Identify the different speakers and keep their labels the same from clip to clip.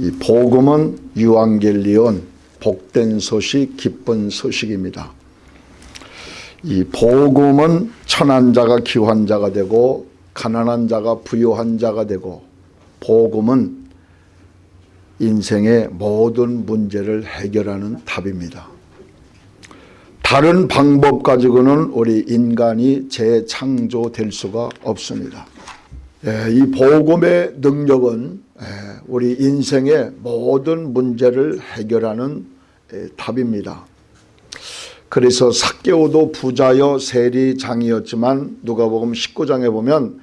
Speaker 1: 이 복음은 유앙겔리온 복된 소식 기쁜 소식입니다. 이 복음은 천한 자가 기환 자가 되고 가난한 자가 부유한 자가 되고 복음은 인생의 모든 문제를 해결하는 답입니다. 다른 방법 가지고는 우리 인간이 재창조될 수가 없습니다. 예, 이 복음의 능력은 예, 우리 인생의 모든 문제를 해결하는 예, 답입니다. 그래서 삭개오도 부자여 세리장이었지만 누가복음 19장에 보면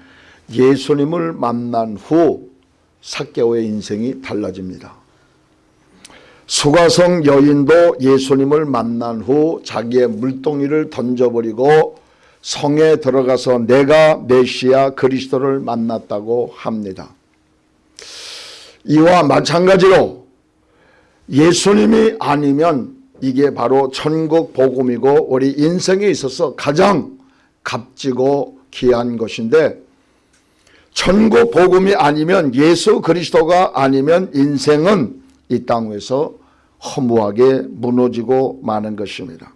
Speaker 1: 예수님을 만난 후 삭개오의 인생이 달라집니다. 수가성 여인도 예수님을 만난 후 자기의 물동이를 던져버리고 성에 들어가서 내가 메시아 그리스도를 만났다고 합니다. 이와 마찬가지로 예수님이 아니면 이게 바로 천국 복음이고 우리 인생에 있어서 가장 값지고 귀한 것인데 천국 복음이 아니면 예수 그리스도가 아니면 인생은 이 땅에서 허무하게 무너지고 마는 것입니다.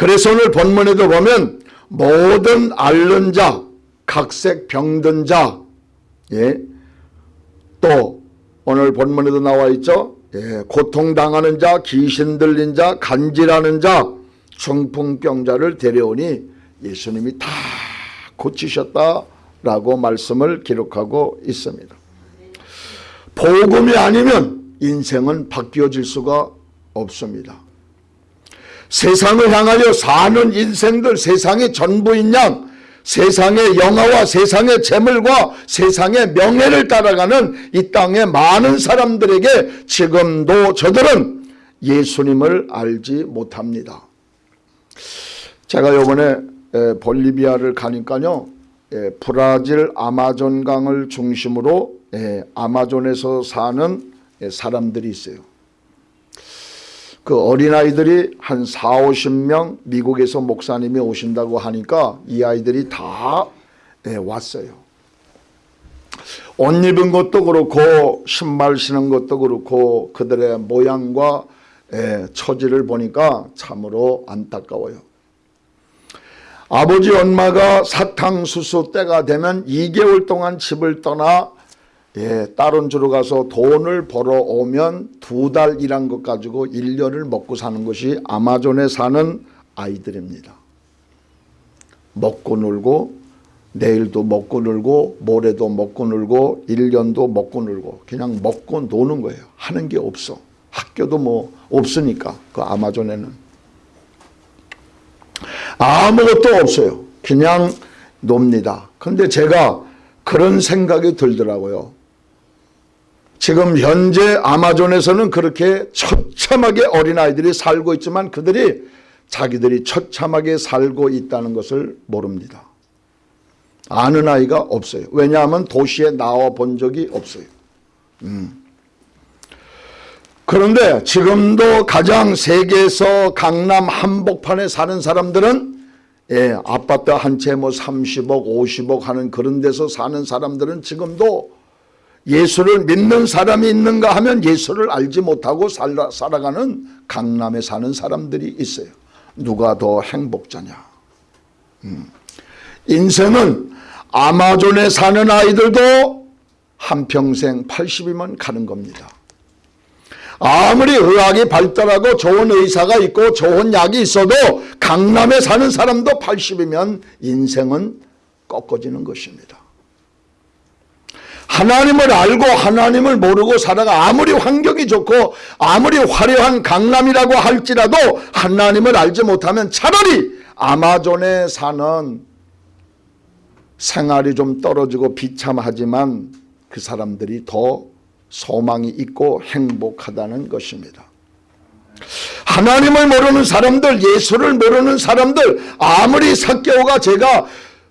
Speaker 1: 그래서 오늘 본문에도 보면 모든 앓는 자, 각색 병든 자, 예, 또 오늘 본문에도 나와 있죠. 예, 고통당하는 자, 귀신 들린 자, 간질하는 자, 중풍병자를 데려오니 예수님이 다 고치셨다라고 말씀을 기록하고 있습니다. 복음이 아니면 인생은 바뀌어질 수가 없습니다. 세상을 향하여 사는 인생들 세상의 전부인 양 세상의 영화와 세상의 재물과 세상의 명예를 따라가는 이 땅의 많은 사람들에게 지금도 저들은 예수님을 알지 못합니다. 제가 요번에 볼리비아를 가니까요. 브라질 아마존강을 중심으로 아마존에서 사는 사람들이 있어요. 그 어린아이들이 한 4, 50명 미국에서 목사님이 오신다고 하니까 이 아이들이 다 왔어요. 옷 입은 것도 그렇고 신발 신은 것도 그렇고 그들의 모양과 처지를 보니까 참으로 안타까워요. 아버지 엄마가 사탕수수 때가 되면 2개월 동안 집을 떠나 예, 다른 주로 가서 돈을 벌어오면 두 달 일한 것 가지고 1년을 먹고 사는 것이 아마존에 사는 아이들입니다. 먹고 놀고 내일도 먹고 놀고 모레도 먹고 놀고 1년도 먹고 놀고 그냥 먹고 노는 거예요. 하는 게 없어. 학교도 뭐 없으니까 그 아마존에는. 아무것도 없어요. 그냥 놉니다. 근데 제가 그런 생각이 들더라고요. 지금 현재 아마존에서는 그렇게 처참하게 어린아이들이 살고 있지만 그들이 자기들이 처참하게 살고 있다는 것을 모릅니다. 아는 아이가 없어요. 왜냐하면 도시에 나와 본 적이 없어요. 음. 그런데 지금도 가장 세계에서 강남 한복판에 사는 사람들은 예, 아파트 한 채 뭐 30억 50억 하는 그런 데서 사는 사람들은 지금도 예수를 믿는 사람이 있는가 하면 예수를 알지 못하고 살아, 살아가는 강남에 사는 사람들이 있어요. 누가 더 행복자냐. 음. 인생은 아마존에 사는 아이들도 한평생 80이면 가는 겁니다. 아무리 의학이 발달하고 좋은 의사가 있고 좋은 약이 있어도 강남에 사는 사람도 80이면 인생은 꺾어지는 것입니다. 하나님을 알고 하나님을 모르고 살아가 아무리 환경이 좋고 아무리 화려한 강남이라고 할지라도 하나님을 알지 못하면 차라리 아마존에 사는 생활이 좀 떨어지고 비참하지만 그 사람들이 더 소망이 있고 행복하다는 것입니다. 하나님을 모르는 사람들 예수를 모르는 사람들 아무리 사개오가 제가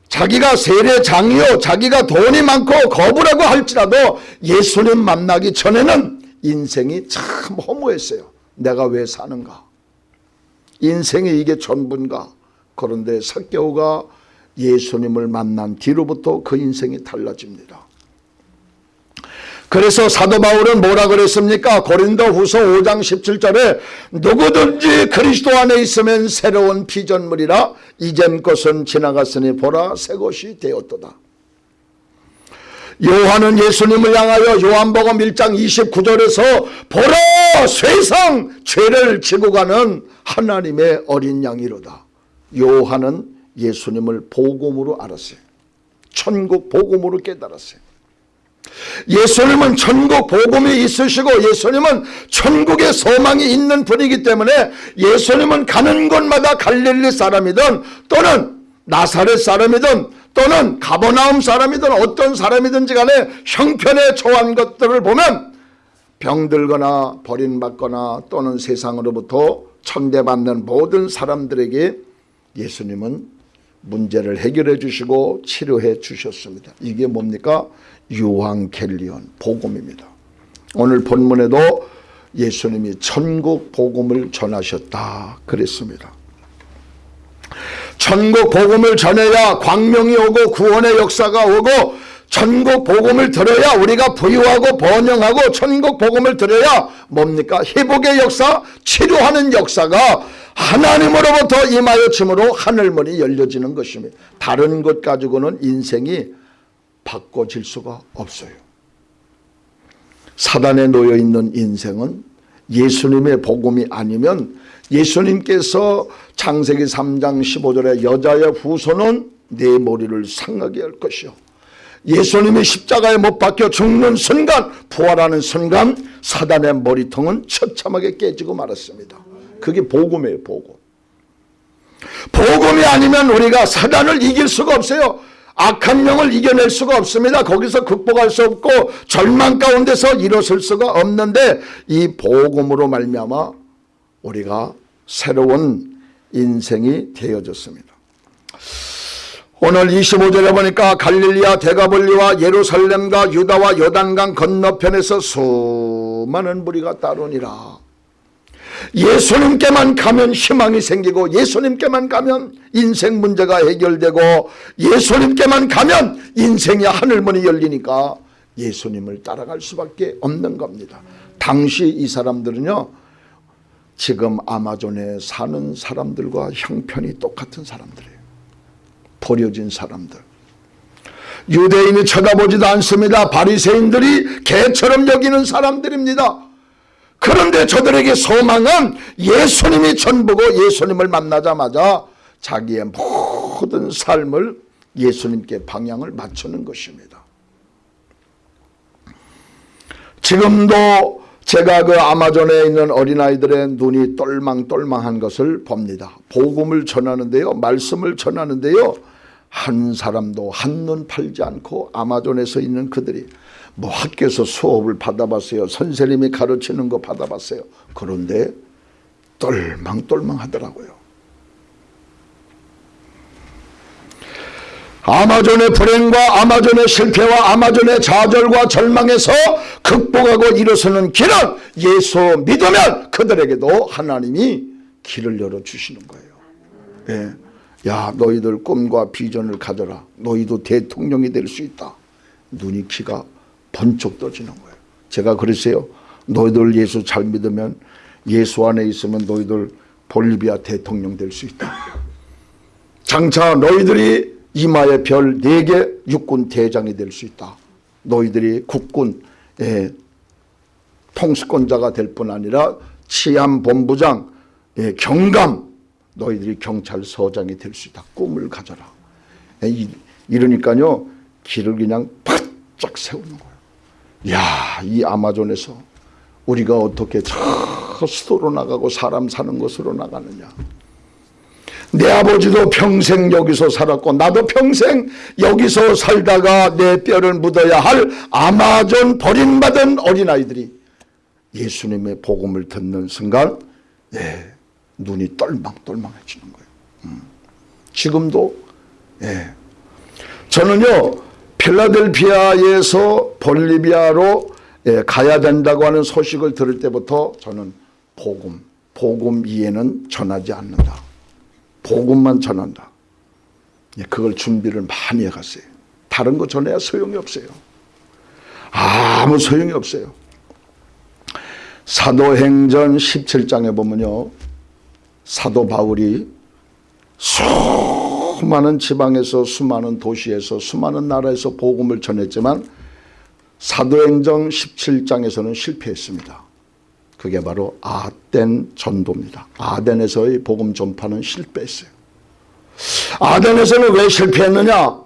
Speaker 1: 자기가 세례장이요 자기가 돈이 많고 거부라고 할지라도 예수님 만나기 전에는 인생이 참 허무했어요. 내가 왜 사는가? 인생이 이게 전부인가? 그런데 사개오가 예수님을 만난 뒤로부터 그 인생이 달라집니다. 그래서 사도 바울은 뭐라 그랬습니까? 고린도 후서 5장 17절에 누구든지 그리스도 안에 있으면 새로운 피전물이라 이전 것은 지나갔으니 보라 새 것이 되었도다. 요한은 예수님을 향하여 요한복음 1장 29절에서 보라 세상 죄를 지고 가는 하나님의 어린 양이로다. 요한은 예수님을 복음으로 알았어요. 천국 복음으로 깨달았어요. 예수님은 천국 복음이 있으시고 예수님은 천국의 소망이 있는 분이기 때문에 예수님은 가는 곳마다 갈릴리 사람이든 또는 나사렛 사람이든 또는 가버나움 사람이든 어떤 사람이든지 간에 형편에 처한 것들을 보면 병들거나 버림받거나 또는 세상으로부터 천대받는 모든 사람들에게 예수님은 문제를 해결해 주시고 치료해 주셨습니다. 이게 뭡니까? 유황켈리온 복음입니다. 오늘 본문에도 예수님이 천국 복음을 전하셨다 그랬습니다. 천국 복음을 전해야 광명이 오고 구원의 역사가 오고 천국 복음을 들어야 우리가 부유하고 번영하고 천국 복음을 들어야 뭡니까? 회복의 역사, 치료하는 역사가 하나님으로부터 임하여 침으로 하늘문이 열려지는 것입니다. 다른 것 가지고는 인생이 바꿔질 수가 없어요. 사단에 놓여 있는 인생은 예수님의 복음이 아니면 예수님께서 창세기 3장 15절에 여자의 후손은 내 머리를 상하게 할 것이요. 예수님이 십자가에 못 박혀 죽는 순간 부활하는 순간 사단의 머리통은 처참하게 깨지고 말았습니다. 그게 복음이에요 복음. 복음이 아니면 우리가 사단을 이길 수가 없어요. 악한 영을 이겨낼 수가 없습니다. 거기서 극복할 수 없고 절망 가운데서 일어설 수가 없는데 이 복음으로 말미암아 우리가 새로운 인생이 되어졌습니다. 오늘 25절에 보니까 갈릴리아 대가볼리와 예루살렘과 유다와 요단강 건너편에서 수많은 무리가 따르니라. 예수님께만 가면 희망이 생기고 예수님께만 가면 인생 문제가 해결되고 예수님께만 가면 인생의 하늘문이 열리니까 예수님을 따라갈 수밖에 없는 겁니다. 당시 이 사람들은요. 지금 아마존에 사는 사람들과 형편이 똑같은 사람들이에요. 버려진 사람들. 유대인이 쳐다보지도 않습니다. 바리새인들이 개처럼 여기는 사람들입니다. 그런데 저들에게 소망은 예수님이 전부고 예수님을 만나자마자 자기의 모든 삶을 예수님께 방향을 맞추는 것입니다. 지금도 제가 그 아마존에 있는 어린아이들의 눈이 똘망똘망한 것을 봅니다. 복음을 전하는데요. 말씀을 전하는데요. 한 사람도 한눈 팔지 않고 아마존에서 있는 그들이 뭐 학교에서 수업을 받아봤어요. 선생님이 가르치는 거 받아봤어요. 그런데 똘망똘망 하더라고요. 아마존의 불행과 아마존의 실패와 아마존의 좌절과 절망에서 극복하고 일어서는 길은 예수 믿으면 그들에게도 하나님이 길을 열어주시는 거예요. 예. 야 너희들 꿈과 비전을 가져라. 너희도 대통령이 될 수 있다. 눈이 키가 번쩍 떠지는 거예요. 제가 그랬어요. 너희들 예수 잘 믿으면 예수 안에 있으면 너희들 볼리비아 대통령 될 수 있다. 장차 너희들이 이마에 별 4개 육군 대장이 될 수 있다. 너희들이 국군 예, 통수권자가 될 뿐 아니라 치안본부장 예, 경감 너희들이 경찰서장이 될 수 있다. 꿈을 가져라. 예, 이, 이러니까요 길을 그냥 바짝 세우는 거예요. 야, 이 아마존에서 우리가 어떻게 저 수도로 나가고 사람 사는 곳으로 나가느냐. 내 아버지도 평생 여기서 살았고 나도 평생 여기서 살다가 내 뼈를 묻어야 할 아마존 버림받은 어린아이들이 예수님의 복음을 듣는 순간 예, 눈이 똘망똘망해지는 거예요. 음. 지금도 예. 저는요 필라델피아에서 볼리비아로 예, 가야 된다고 하는 소식을 들을 때부터 저는 복음, 복음 이해는 전하지 않는다. 복음만 전한다. 예, 그걸 준비를 많이 해갔어요. 다른 거 전해야 소용이 없어요. 아무 소용이 없어요. 사도행전 17장에 보면요. 사도 바울이 수 많은 지방에서 수많은 도시에서 수많은 나라에서 복음을 전했지만 사도행전 17장에서는 실패했습니다. 그게 바로 아덴 전도입니다. 아덴에서의 복음 전파는 실패했어요. 아덴에서는 왜 실패했느냐?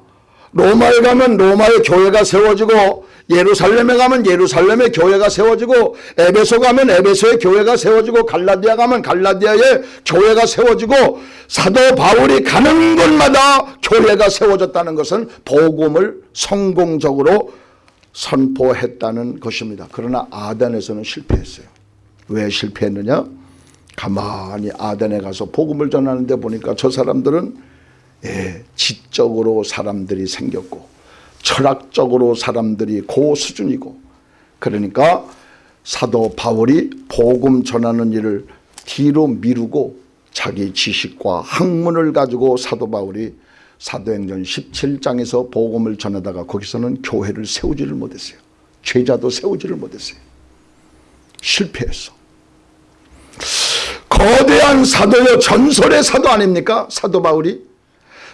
Speaker 1: 로마에 가면 로마의 교회가 세워지고 예루살렘에 가면 예루살렘의 교회가 세워지고 에베소 가면 에베소의 교회가 세워지고 갈라디아 가면 갈라디아의 교회가 세워지고 사도 바울이 가는 곳마다 교회가 세워졌다는 것은 복음을 성공적으로 선포했다는 것입니다. 그러나 아덴에서는 실패했어요. 왜 실패했느냐? 가만히 아덴에 가서 복음을 전하는데 보니까 저 사람들은 예, 지적으로 사람들이 생겼고 철학적으로 사람들이 고 수준이고 그러니까 사도 바울이 복음 전하는 일을 뒤로 미루고 자기 지식과 학문을 가지고 사도 바울이 사도행전 17장에서 복음을 전하다가 거기서는 교회를 세우지를 못했어요. 죄자도 세우지를 못했어요. 실패했어. 거대한 사도요 전설의 사도 아닙니까? 사도 바울이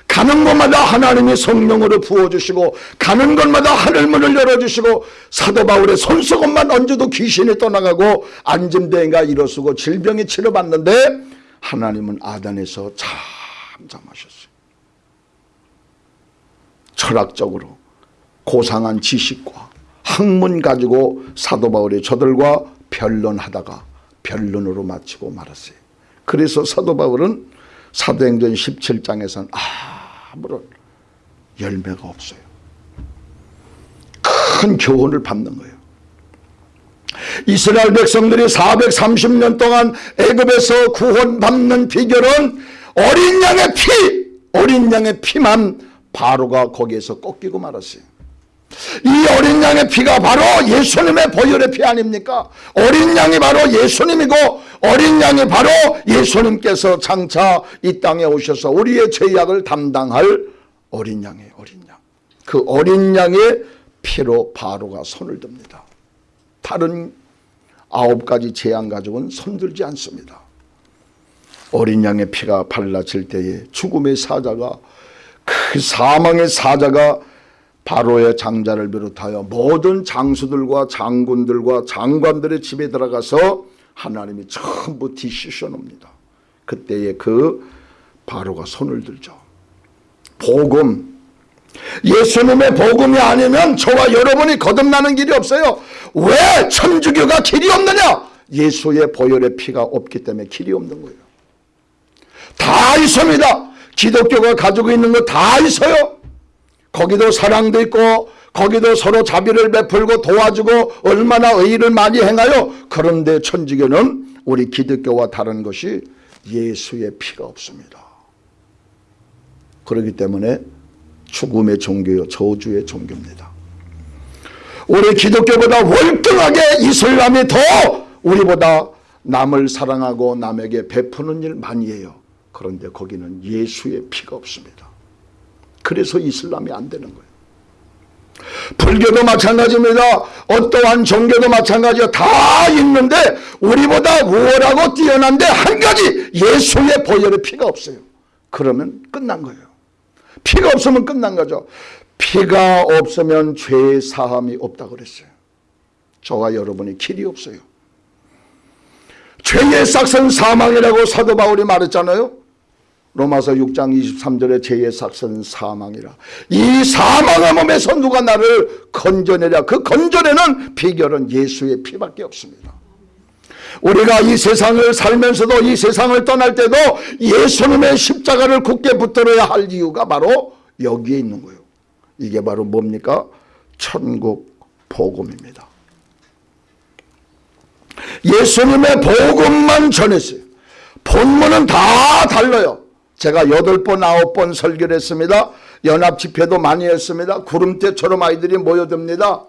Speaker 1: 가는 곳마다 하나님이 성령으로 부어주시고 가는 곳마다 하늘문을 열어주시고 사도 바울의 손수건만 얹어도 귀신이 떠나가고 안진대가 일어서고 질병이 치료받는데 하나님은 아단에서 잠잠하셨어요. 철학적으로 고상한 지식과 학문 가지고 사도 바울이 저들과 변론하다가 변론으로 마치고 말았어요. 그래서 사도 바울은 사도행전 17장에서는 아 무런 열매가 없어요. 큰 교훈을 받는 거예요. 이스라엘 백성들이 430년 동안 애굽에서 구원받는 비결은 어린 양의 피, 어린 양의 피만 바로가 거기에서 꺾이고 말았어요. 이 어린 양의 피가 바로 예수님의 보혈의 피 아닙니까? 어린 양이 바로 예수님이고 어린 양이 바로 예수님께서 장차 이 땅에 오셔서 우리의 죄악을 담당할 어린 양의 어린 양. 그 어린 양의 피로 바로가 손을 듭니다. 다른 아홉 가지 재앙 가족은 손들지 않습니다. 어린 양의 피가 발라질 때에 죽음의 사자가 그 사망의 사자가 바로의 장자를 비롯하여 모든 장수들과 장군들과 장관들의 집에 들어가서 하나님이 전부 뒤씻어 놉니다. 그때에 그 바로가 손을 들죠. 복음 예수님의 복음이 아니면 저와 여러분이 거듭나는 길이 없어요. 왜 천주교가 길이 없느냐? 예수의 보혈의 피가 없기 때문에 길이 없는 거예요. 다 있습니다. 기독교가 가지고 있는 거 다 있어요. 거기도 사랑도 있고 거기도 서로 자비를 베풀고 도와주고 얼마나 의의를 많이 행하여 그런데 천주교는 우리 기독교와 다른 것이 예수의 피가 없습니다. 그렇기 때문에 죽음의 종교요 저주의 종교입니다. 우리 기독교보다 월등하게 이슬람이 더 우리보다 남을 사랑하고 남에게 베푸는 일 많이 해요. 그런데 거기는 예수의 피가 없습니다. 그래서 이슬람이 안 되는 거예요. 불교도 마찬가지입니다. 어떠한 종교도 마찬가지요. 다 있는데 우리보다 우월하고 뛰어난데 한 가지 예수의 보혈의 피가 없어요. 그러면 끝난 거예요. 피가 없으면 끝난 거죠. 피가 없으면 죄 사함이 없다 그랬어요. 저와 여러분이 길이 없어요. 죄의 싹은 사망이라고 사도 바울이 말했잖아요. 로마서 6장 23절에 죄의 삭선 사망이라. 이 사망의 몸에서 누가 나를 건져내랴. 그 건져내는 비결은 예수의 피밖에 없습니다. 우리가 이 세상을 살면서도 이 세상을 떠날 때도 예수님의 십자가를 굳게 붙들어야 할 이유가 바로 여기에 있는 거예요. 이게 바로 뭡니까? 천국 복음입니다. 예수님의 복음만 전했어요. 본문은 다 달라요. 제가 여덟 번 아홉 번 설교를 했습니다. 연합 집회도 많이 했습니다. 구름대처럼 아이들이 모여듭니다.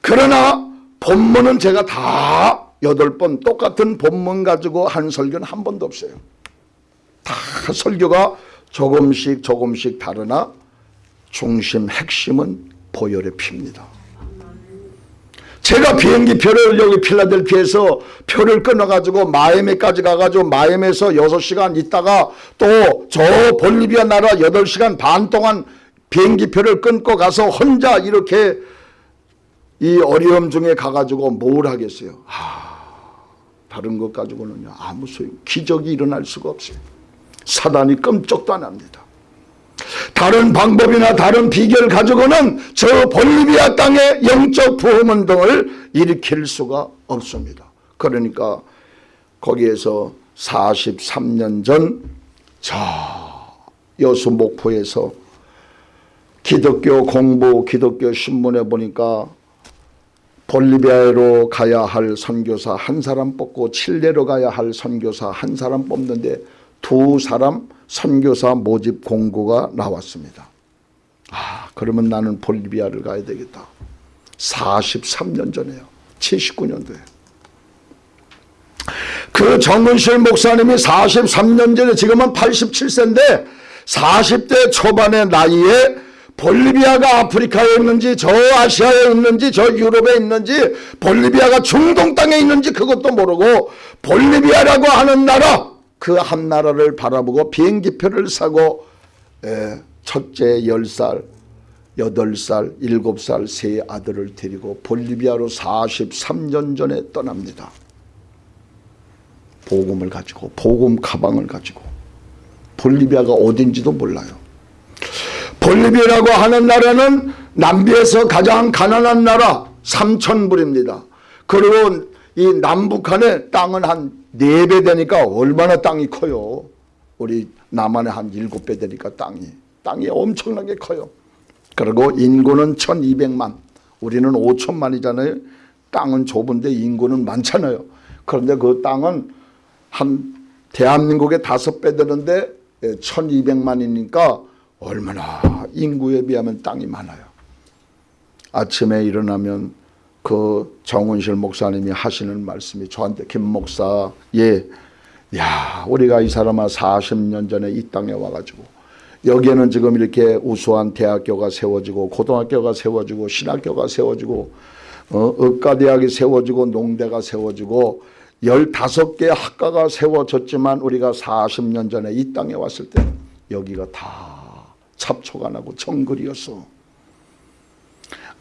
Speaker 1: 그러나 본문은 제가 다 여덟 번 똑같은 본문 가지고 한 설교는 한 번도 없어요. 다 설교가 조금씩 조금씩 다르나 중심 핵심은 보혈의 피입니다. 제가 비행기 표를 여기 필라델피아에서 표를 끊어가지고 마이애미까지 가가지고 마이애미에서 6시간 있다가 또 저 볼리비아 나라 8시간 반 동안 비행기 표를 끊고 가서 혼자 이렇게 이 어려움 중에 가가지고 뭘 하겠어요. 아, 다른 것 가지고는요 아무 소용 기적이 일어날 수가 없어요. 사단이 끔찍도 안 합니다. 다른 방법이나 다른 비결 가지고는 저 볼리비아 땅의 영적 부흥운동을 일으킬 수가 없습니다. 그러니까 거기에서 43년 전 저 여수 목포에서 기독교 공부 기독교 신문에 보니까 볼리비아로 가야 할 선교사 한 사람 뽑고 칠레로 가야 할 선교사 한 사람 뽑는데 두 사람 선교사 모집 공고가 나왔습니다. 아 그러면 나는 볼리비아를 가야 되겠다. 43년 전에요. 79년도에. 그 정근실 목사님이 43년 전에 지금은 87세인데 40대 초반의 나이에 볼리비아가 아프리카에 있는지 저 아시아에 있는지 저 유럽에 있는지 볼리비아가 중동 땅에 있는지 그것도 모르고 볼리비아라고 하는 나라 그 한 나라를 바라보고 비행기표를 사고 에, 첫째 10살 8살 7살 세 아들을 데리고 볼리비아로 43년 전에 떠납니다. 복음을 가지고 복음 가방을 가지고 볼리비아가 어딘지도 몰라요. 볼리비아라고 하는 나라는 남비에서 가장 가난한 나라 삼천불입니다. 그리고 이 남북한의 땅은 한 네 배 되니까 얼마나 땅이 커요. 우리 남한의 한 일곱 배 되니까 땅이 땅이 엄청나게 커요. 그리고 인구는 1200만 우리는 5천만이잖아요. 땅은 좁은데 인구는 많잖아요. 그런데 그 땅은 한 대한민국의 다섯 배 되는데 1200만이니까 얼마나 인구에 비하면 땅이 많아요. 아침에 일어나면 그 정은실 목사님이 하시는 말씀이 저한테 김 목사 예, 야 우리가 이 사람아 40년 전에 이 땅에 와가지고 여기에는 지금 이렇게 우수한 대학교가 세워지고 고등학교가 세워지고 신학교가 세워지고 어, 의과대학이 세워지고 농대가 세워지고 15개 학과가 세워졌지만 우리가 40년 전에 이 땅에 왔을 때 여기가 다 잡초가 나고 정글이었어.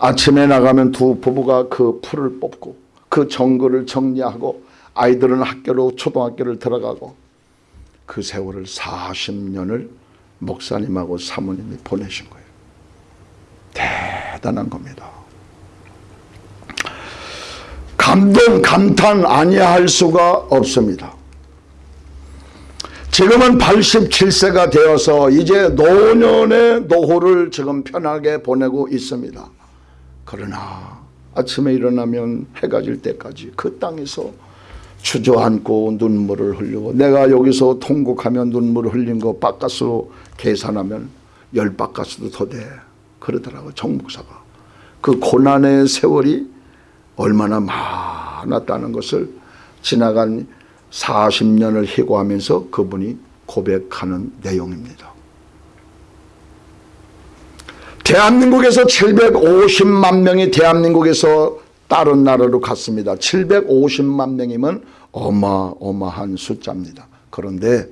Speaker 1: 아침에 나가면 두 부부가 그 풀을 뽑고 그 정글을 정리하고 아이들은 학교로 초등학교를 들어가고 그 세월을 40년을 목사님하고 사모님이 보내신 거예요. 대단한 겁니다. 감동 감탄 아니할 수가 없습니다. 지금은 87세가 되어서 이제 노년의 노후를 지금 편하게 보내고 있습니다. 그러나 아침에 일어나면 해가 질 때까지 그 땅에서 주저앉고 눈물을 흘리고 내가 여기서 통곡하면 눈물을 흘린 거 바깥으로 계산하면 열 바깥으로 더 돼. 그러더라고 정목사가. 그 고난의 세월이 얼마나 많았다는 것을 지나간 40년을 희고하면서 그분이 고백하는 내용입니다. 대한민국에서 750만 명이 대한민국에서 다른 나라로 갔습니다. 750만 명이면 어마어마한 숫자입니다. 그런데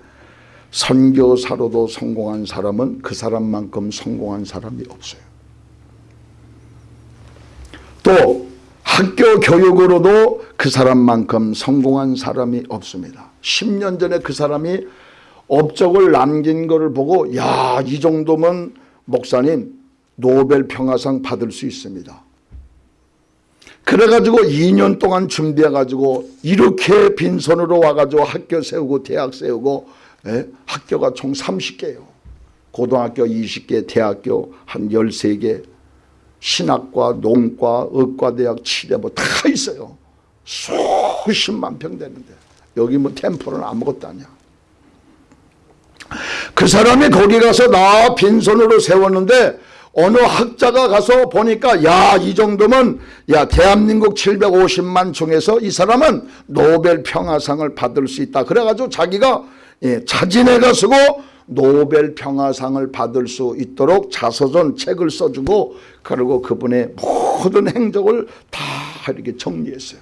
Speaker 1: 선교사로도 성공한 사람은 그 사람만큼 성공한 사람이 없어요. 또 학교 교육으로도 그 사람만큼 성공한 사람이 없습니다. 10년 전에 그 사람이 업적을 남긴 것을 보고 야 이 정도면 목사님 노벨 평화상 받을 수 있습니다. 그래가지고 2년 동안 준비해가지고 이렇게 빈손으로 와가지고 학교 세우고 대학 세우고 예? 학교가 총 30개예요. 고등학교 20개, 대학교 한 13개, 신학과, 농과, 의과대학, 치대 뭐 다 있어요. 수십만 평 되는데 여기 뭐 템플은 아무것도 아니야. 그 사람이 거기 가서 나 빈손으로 세웠는데 어느 학자가 가서 보니까 야 이 정도면 야 대한민국 750만 중에서 이 사람은 노벨 평화상을 받을 수 있다. 그래가지고 자기가 예, 자진해가 쓰고 노벨 평화상을 받을 수 있도록 자서전 책을 써주고 그리고 그분의 모든 행적을 다 이렇게 정리했어요.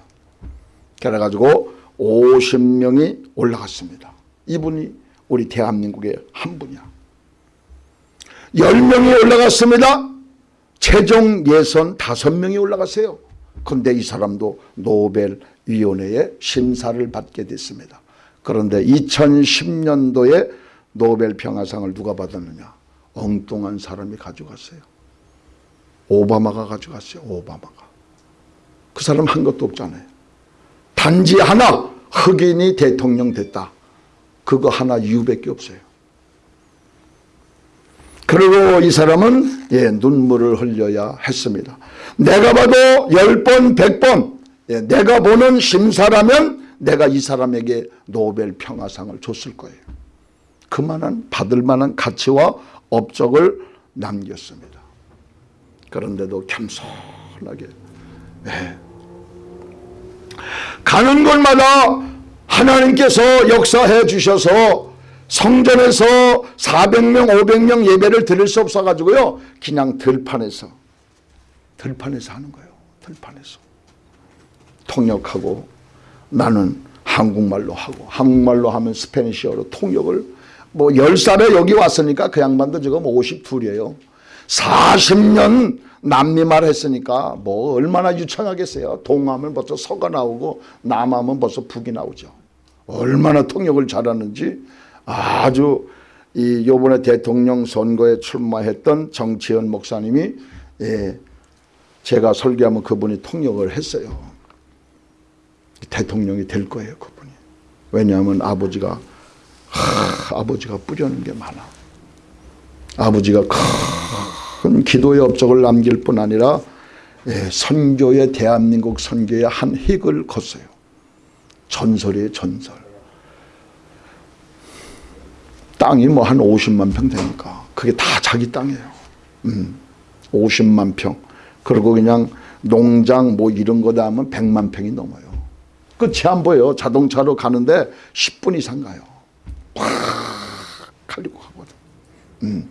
Speaker 1: 그래가지고 50명이 올라갔습니다. 이분이 우리 대한민국의 한 분이야. 10명이 올라갔습니다. 최종 예선 5명이 올라갔어요. 근데 이 사람도 노벨위원회의 심사를 받게 됐습니다. 그런데 2010년도에 노벨 평화상을 누가 받았느냐? 엉뚱한 사람이 가져갔어요. 오바마가 가져갔어요. 오바마가. 그 사람 한 것도 없잖아요. 단지 하나 흑인이 대통령 됐다. 그거 하나 이유밖에 없어요. 그리고 이 사람은 예, 눈물을 흘려야 했습니다. 내가 봐도 10번 100번 예, 내가 보는 심사라면 내가 이 사람에게 노벨 평화상을 줬을 거예요. 그만한 받을 만한 가치와 업적을 남겼습니다. 그런데도 겸손하게 예. 가는 곳마다 하나님께서 역사해 주셔서 성전에서 400명 500명 예배를 드릴 수 없어 가지고요. 그냥 들판에서 들판에서 하는 거예요. 들판에서. 통역하고 나는 한국말로 하고 한국말로 하면 Spanish어로 통역을 뭐 10살에 여기 왔으니까 그 양반도 지금 52이에요. 40년 남미말 했으니까 뭐 얼마나 유창하겠어요. 동하면 벌써 서가 나오고 남하면 벌써 북이 나오죠. 얼마나 통역을 잘하는지 아주 이 요번에 대통령 선거에 출마했던 정치현 목사님이 예, 제가 설교하면 그분이 통역을 했어요. 대통령이 될 거예요, 그분이. 왜냐하면 아버지가 하, 아버지가 뿌려는 게 많아. 아버지가 큰 기도의 업적을 남길 뿐 아니라 예, 선교의 대한민국 선교의 한 획을 걷어요. 전설이에요, 전설. 땅이 뭐 한 50만 평 되니까 그게 다 자기 땅이에요. 음, 50만 평. 그리고 그냥 농장 뭐 이런 거다 하면 100만 평이 넘어요. 끝이 안 보여요. 자동차로 가는데 10분 이상 가요. 확 가리고 가거든. 음.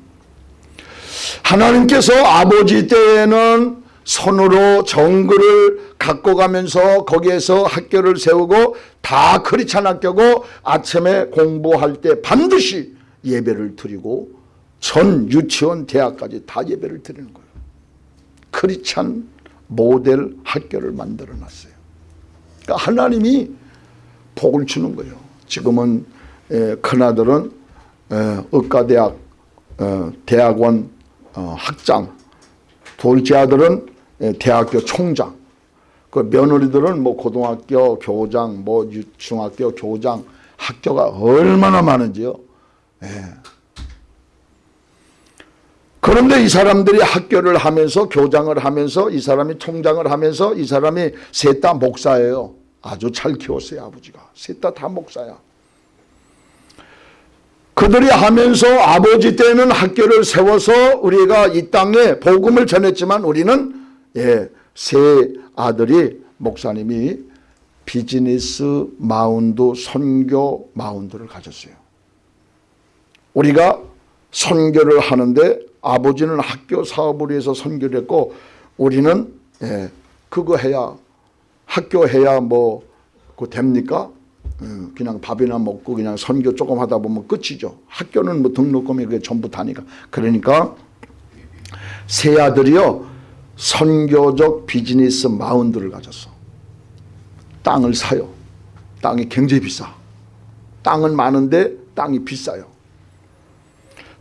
Speaker 1: 하나님께서 아버지 때에는 손으로 정글을 갖고 가면서 거기에서 학교를 세우고 다 크리찬 학교고 아침에 공부할 때 반드시 예배를 드리고 전 유치원 대학까지 다 예배를 드리는 거예요. 크리찬 모델 학교를 만들어 놨어요. 그러니까 하나님이 복을 주는 거예요. 지금은 큰아들은 의과대학 어, 대학원 어, 학장 둘째 아들은 대학교 총장 그 며느리들은 뭐 고등학교 교장 뭐 중학교 교장 학교가 얼마나 많은지요. 예. 그런데 이 사람들이 학교를 하면서 교장을 하면서 이 사람이 총장을 하면서 이 사람이 셋 다 목사예요. 아주 잘 키웠어요 아버지가. 셋 다 다 목사야. 그들이 하면서 아버지 때는 학교를 세워서 우리가 이 땅에 복음을 전했지만 우리는 예, 세 아들이 목사님이 비즈니스 마운드 선교 마운드를 가졌어요. 우리가 선교를 하는데 아버지는 학교 사업을 위해서 선교를 했고 우리는 예, 그거 해야 학교 해야 뭐 그 됩니까? 예, 그냥 밥이나 먹고 그냥 선교 조금 하다 보면 끝이죠. 학교는 뭐 등록금이 그게 전부 다니까. 그러니까 세 아들이요 선교적 비즈니스 마운드를 가졌어. 땅을 사요. 땅이 굉장히 비싸. 땅은 많은데 땅이 비싸요.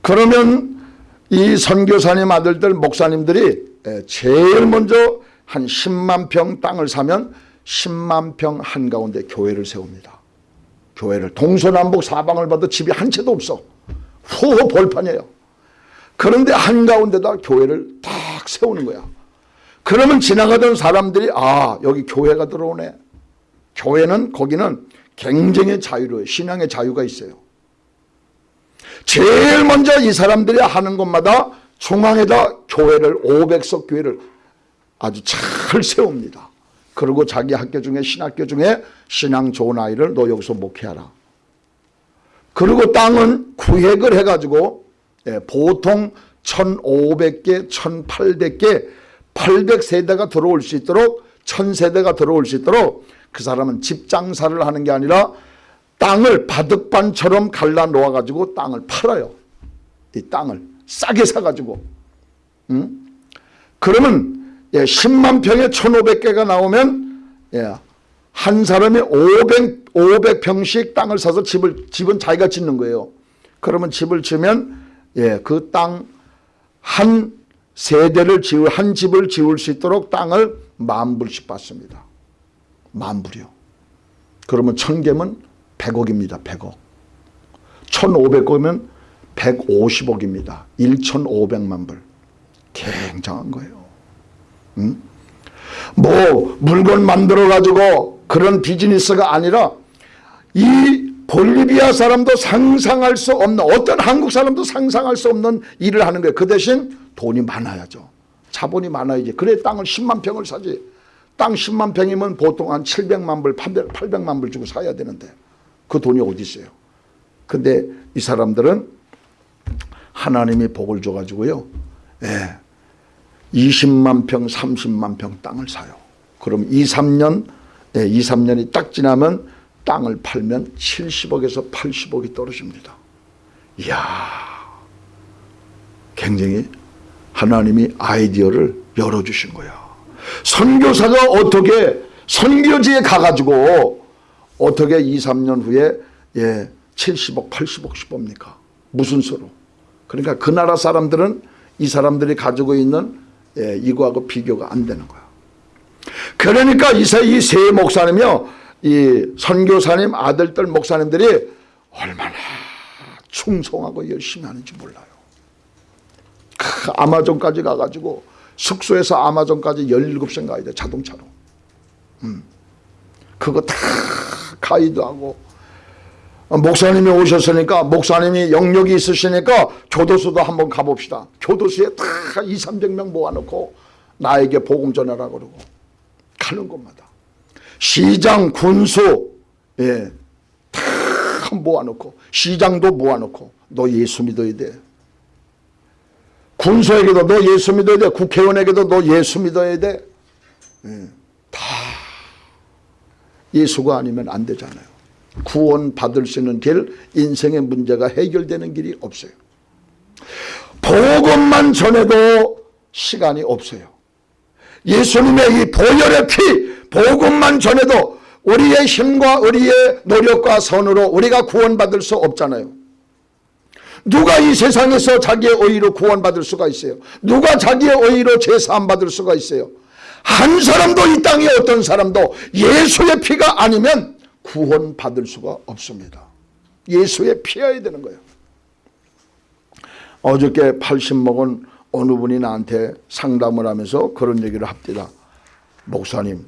Speaker 1: 그러면 이 선교사님 아들들 목사님들이 제일 먼저 한 10만 평 땅을 사면 10만 평 한가운데 교회를 세웁니다. 교회를 동서남북 사방을 봐도 집이 한 채도 없어. 후호 벌판이에요. 그런데 한가운데다 교회를 딱 세우는 거야. 그러면 지나가던 사람들이 아 여기 교회가 들어오네. 교회는 거기는 굉장히 자유로워요. 신앙의 자유가 있어요. 제일 먼저 이 사람들이 하는 것마다 중앙에다 교회를 500석 교회를 아주 잘 세웁니다. 그리고 자기 학교 중에 신학교 중에 신앙 좋은 아이를 너 여기서 목회하라. 그리고 땅은 구획을 해가지고 예, 보통 1500개, 1800개, 800세대가 들어올 수 있도록 천 세대가 들어올 수 있도록 그 사람은 집 장사를 하는 게 아니라 땅을 바둑반처럼 갈라 놓아 가지고 땅을 팔아요. 이 땅을 싸게 사 가지고. 응? 그러면 예, 10만 평에 1,500개가 나오면 예, 한 사람이 500 500평씩 땅을 사서 집을 집은 자기가 짓는 거예요. 그러면 집을 지으면 예, 그 땅 한 세대를 지을 한 집을 지을 수 있도록 땅을 만 불씩 받습니다. 만 불이요. 그러면 천 개면 100억입니다. 100억. 1,500억이면 150억입니다. 1,500만 불. 굉장한 거예요. 응? 뭐 물건 만들어 가지고 그런 비즈니스가 아니라 이 볼리비아 사람도 상상할 수 없는 어떤 한국 사람도 상상할 수 없는 일을 하는 거예요. 그 대신 돈이 많아야죠. 자본이 많아야지. 그래 땅을 10만 평을 사지. 땅 10만 평이면 보통 한 700만 불, 800, 800만 불 주고 사야 되는데 그 돈이 어디 있어요. 근데 이 사람들은 하나님이 복을 줘가지고요. 예. 20만 평, 30만 평 땅을 사요. 그럼 2, 3년, 예, 2, 3년이 딱 지나면 땅을 팔면 70억에서 80억이 떨어집니다. 이야, 굉장히 하나님이 아이디어를 열어주신 거야. 선교사가 어떻게 선교지에 가가지고 어떻게 2, 3년 후에 예, 70억, 80억씩 봅니까? 무슨 수로? 그러니까 그 나라 사람들은 이 사람들이 가지고 있는 예, 이거하고 비교가 안 되는 거야. 그러니까 이세 목사님이요, 이 선교사님 아들들 목사님들이 얼마나 충성하고 열심히 하는지 몰라요. 그 아마존까지 가가지고 숙소에서 아마존까지 17시간 가야 돼 자동차로. 음. 그거 다 가이드 하고 목사님이 오셨으니까 목사님이 영역이 있으시니까 교도소도 한번 가봅시다. 교도소에 다 2, 300명 모아놓고 나에게 복음 전하라 그러고 가는 곳마다 시장, 군수 예, 다 모아놓고 시장도 모아놓고 너 예수 믿어야 돼. 군수에게도 너 예수 믿어야 돼. 국회의원에게도 너 예수 믿어야 돼. 예, 다 예수가 아니면 안 되잖아요. 구원 받을 수 있는 길, 인생의 문제가 해결되는 길이 없어요. 복음만 전해도 시간이 없어요. 예수님의 이 보혈의 피, 복음만 전해도 우리의 힘과 우리의 노력과 선으로 우리가 구원받을 수 없잖아요. 누가 이 세상에서 자기의 의로 구원받을 수가 있어요? 누가 자기의 의로 제사함 받을 수가 있어요? 한 사람도 이 땅에 어떤 사람도 예수의 피가 아니면 구원받을 수가 없습니다. 예수의 피해야 되는 거예요. 어저께 80 먹은 어느 분이 나한테 상담을 하면서 그런 얘기를 합니다. 목사님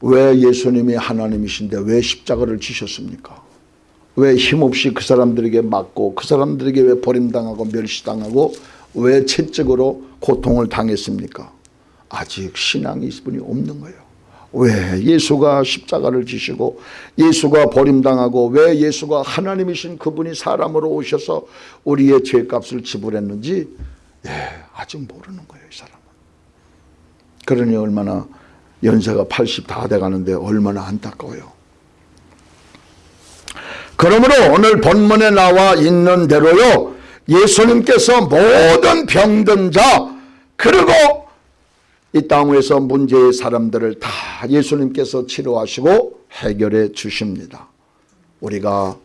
Speaker 1: 왜 예수님이 하나님이신데 왜 십자가를 지셨습니까? 왜 힘없이 그 사람들에게 맞고 그 사람들에게 왜 버림당하고 멸시당하고 왜 채찍으로 고통을 당했습니까? 아직 신앙이 분이 없는 거예요. 왜 예수가 십자가를 지시고 예수가 버림당하고 왜 예수가 하나님이신 그분이 사람으로 오셔서 우리의 죄값을 지불했는지 예, 아직 모르는 거예요 이 사람은. 그러니 얼마나 연세가 80 다 돼가는데 얼마나 안타까워요. 그러므로 오늘 본문에 나와 있는 대로요 예수님께서 모든 병든 자 그리고 이 땅에서 문제의 사람들을 다 예수님께서 치료하시고 해결해 주십니다. 우리가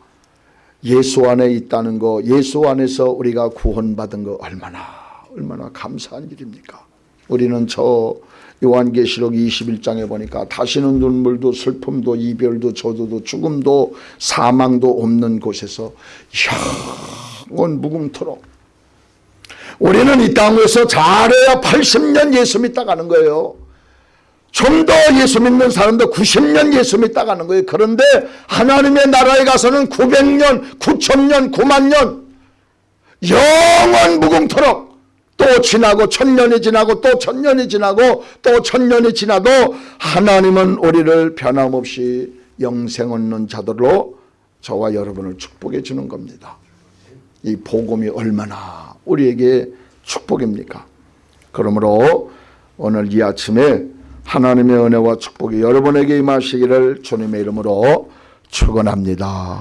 Speaker 1: 예수 안에 있다는 거 예수 안에서 우리가 구원받은 거 얼마나 얼마나 감사한 일입니까? 우리는 저 요한계시록 21장에 보니까 다시는 눈물도 슬픔도 이별도 저주도 죽음도 사망도 없는 곳에서 영원 무궁토록 우리는 이 땅에서 잘해야 80년 예수 믿다 가는 거예요. 좀 더 예수 믿는 사람도 90년 예수 믿다 가는 거예요. 그런데 하나님의 나라에 가서는 900년, 9천년, 9만 년 영원 무궁토록 또 지나고 천년이 지나고 또 천년이 지나고 또 천년이 지나도 하나님은 우리를 변함없이 영생 얻는 자들로 저와 여러분을 축복해 주는 겁니다. 이 복음이 얼마나 우리에게 축복입니까? 그러므로 오늘 이 아침에 하나님의 은혜와 축복이 여러분에게 임하시기를 주님의 이름으로 축원합니다.